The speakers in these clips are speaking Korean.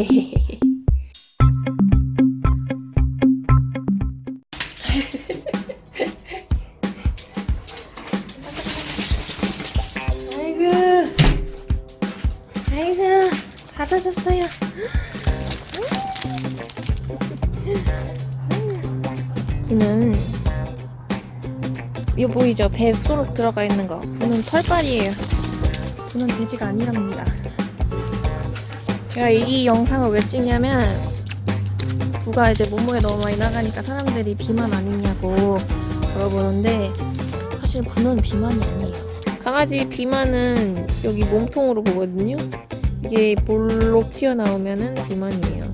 아이고. 아이고 닫아졌어요. 저는 이거 보이죠? 배 소록 들어가 있는 거. 저는 털빨이에요. 저는 돼지가 아니랍니다 제가 이 영상을 왜 찍냐면 부가 이제 몸무게 너무 많이 나가니까 사람들이 비만 아니냐고 물어보는데 사실 부는 비만이 아니에요. 강아지 비만은 여기 몸통으로 보거든요. 이게 볼록 튀어나오면은 비만이에요.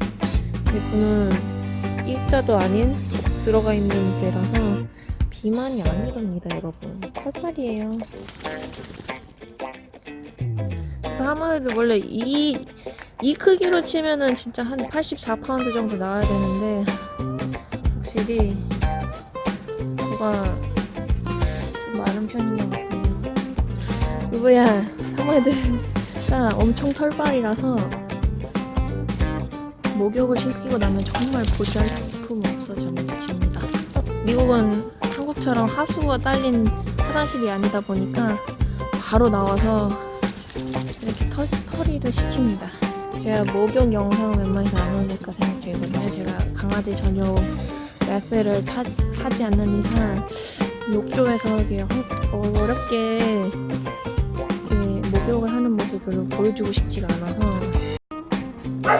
근데 부는 일자도 아닌 속 들어가 있는 배라서 비만이 아니랍니다 여러분. 털빨이에요. 그래서 아무래도 원래 이, 이 크기로 치면은 진짜 한 84파운드 정도 나와야 되는데 확실히 좀 마른 편인 것 같네요. 누구야? 사모예드가 엄청 털빨이라서 목욕을 시키고 나면 정말 보잘 품 없어집니다. 미국은 한국처럼 하수가 딸린 화장실이 아니다 보니까 바로 나와서 이렇게 털, 털이를 시킵니다. 제가 목욕 영상을 웬만해서 안 올릴까 생각 중이거든요. 제가 강아지 전용 매트를 타, 사지 않는 이상 욕조에서 이게 어- 어렵게 이렇게 목욕을 하는 모습을 보여주고 싶지가 않아서 뭔가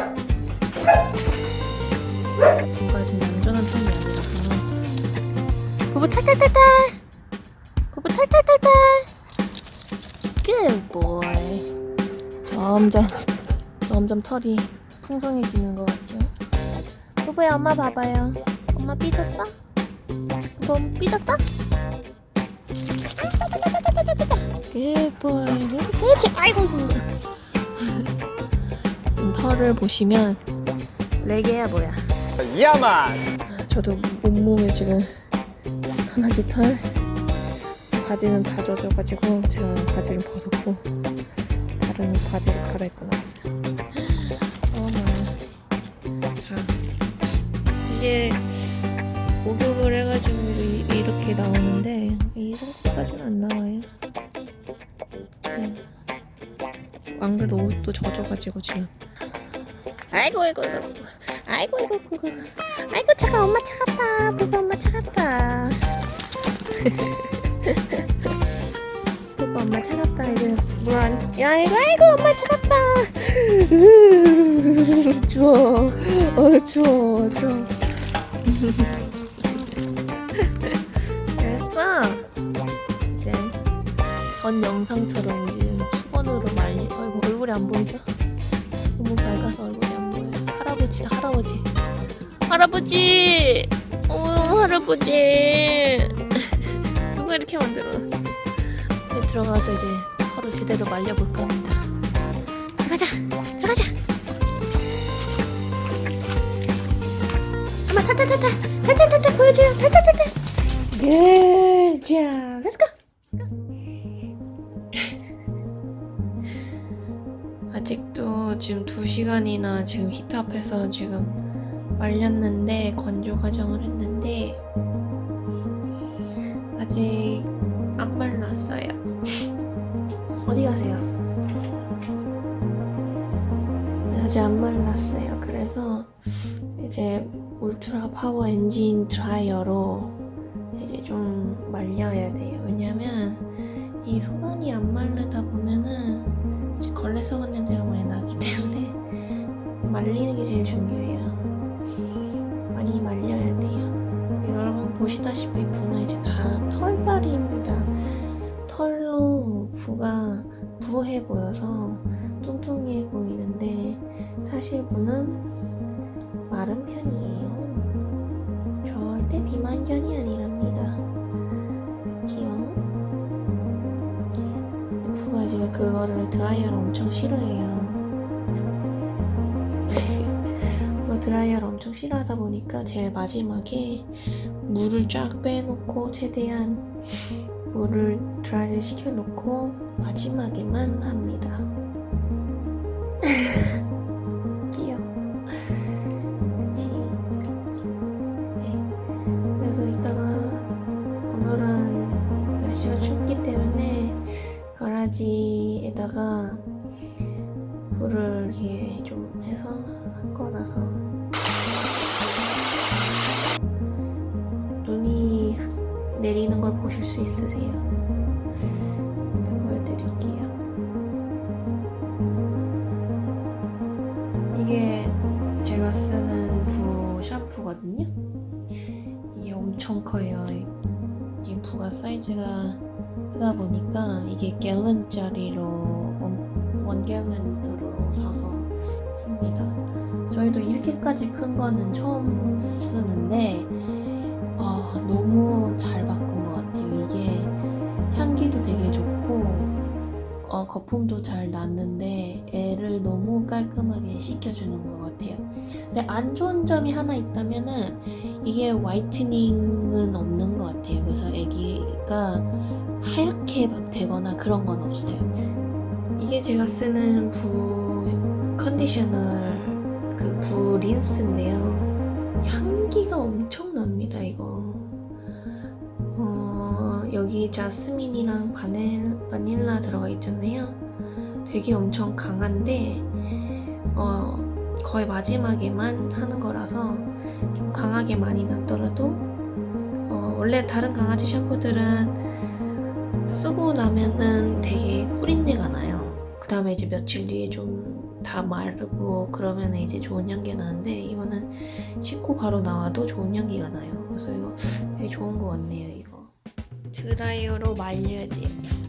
좀 얌전한 편이 아니라서. 부부 탈탈탈탈! 부부 탈탈탈탈! Good boy. 점점 점점 털이 풍성해지는 것 같죠? 부부야 엄마 봐봐요 엄마 삐졌어? 부부 삐졌어? Boy 그렇지 아이고 음, 털을 보시면 레게야 뭐야 야만! 아, 저도 온몸에 지금 강아지 털 바지는 다 젖어가지고 제가 바지를 벗었고 다른 바지를 갈아입고 나왔어요 이게 목욕을 해가지고 이- 이렇게 나오는데 이 정도까지는 안 나와요. 네. 안 그래도 옷도 젖어가지고 지금. 아이고 아이고 아이고 아이고. 아이고 아이고 아이고 차가 엄마 차갑다 부부 엄마 차갑다 부부 엄마 차갑다 이거 물안 야 이거 아이고 엄마 차갑다 추워. 어 추워 추워 됐어 이제 전 영상처럼 이제 수건으로 말리 아이고 얼굴이 안 보이죠? 너무 밝아서 얼굴이 안 보여요. 할아버지다 할아버지. 할아버지! 어 할아버지! 누가 이렇게 만들어놨어? 들어가서 이제 털을 제대로 말려볼까 합니다. 들어가자! 들어가자 타타타타 타타타타 보여줘요 타타타타 good job let's go 아직도 지금 2시간이나 지금 히터 앞에서 지금 말렸는데 건조 과정을 했는데 아직 안 말랐어요. 어디 가세요? 아직 안 말랐어요. 그래서 이제 울트라 파워 엔진 드라이어로 이제 좀 말려야 돼요. 왜냐면 이 속 안이 안 마르다 보면은 이제 걸레 썩은 냄새가 많이 나기 때문에 말리는 게 제일 중요해요. 많이 말려야 돼요. 여러분 보시다시피 부는 이제 다 털빨입니다. 털로 부가 부해 보여서 뚱뚱해 보이는데 사실 부는 마른 편이에요. 절대 비만견이 아니랍니다. 그치요? 부가 이제 그거를 드라이어를 엄청 싫어해요. 드라이어를 엄청 싫어하다 보니까 제일 마지막에 물을 쫙 빼놓고 최대한 물을 드라이를 시켜놓고 마지막에만 합니다. 귀여워. 그치? 네. 그래서 이따가 오늘은 날씨가 춥기 때문에 가라지에다가 불을 이렇게 좀 해서 할 거라서 내리는 걸 보실 수 있으세요? 네, 보여드릴게요. 이게 제가 쓰는 부 샴푸거든요. 이게 엄청 커요. 이 부가 사이즈가 크다 보니까 이게 갤런짜리로 원 갤런으로 사서 씁니다. 저희도 이렇게까지 큰 거는 처음 쓰는데 아, 너무 잘 어, 거품도 잘 났는데 애를 너무 깔끔하게 씻겨주는 것 같아요. 근데 안 좋은 점이 하나 있다면 은 이게 화이트닝은 없는 것 같아요. 그래서 애기가 하얗게 막 되거나 그런 건 없어요. 이게 제가 쓰는 부 컨디셔너 그부 린스인데요. 향기가 엄청납니다, 이거. 어, 여기 자스민이랑 바닐, 바닐라 들어가 있잖아요. 되게 엄청 강한데, 어, 거의 마지막에만 하는 거라서 좀 강하게 많이 났더라도, 어, 원래 다른 강아지 샴푸들은 쓰고 나면은 되게 꿀린내가 나요. 그 다음에 이제 며칠 뒤에 좀 다 마르고 그러면 이제 좋은 향기가 나는데 이거는 씻고 바로 나와도 좋은 향기가 나요. 그래서 이거 되게 좋은 것 같네요. 드라이어로 말려야 돼요.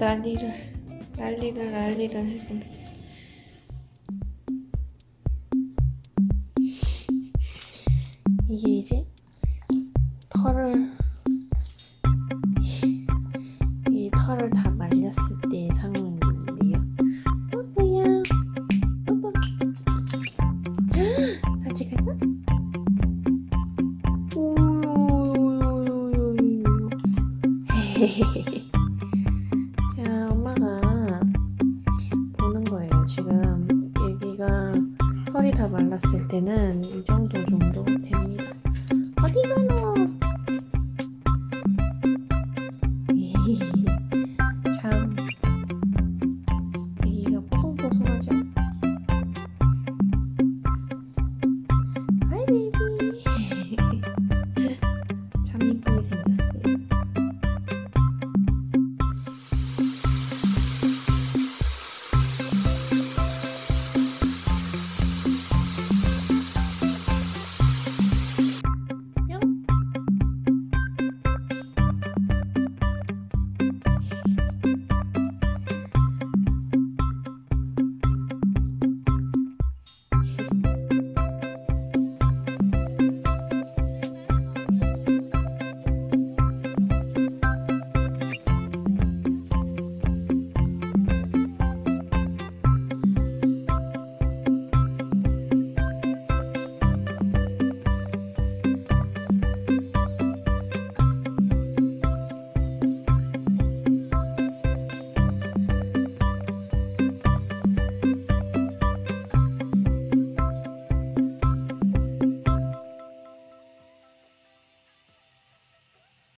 난리를 난리를 난리를 있어. 다 말랐을 때는 이 정도 정도 됩니다.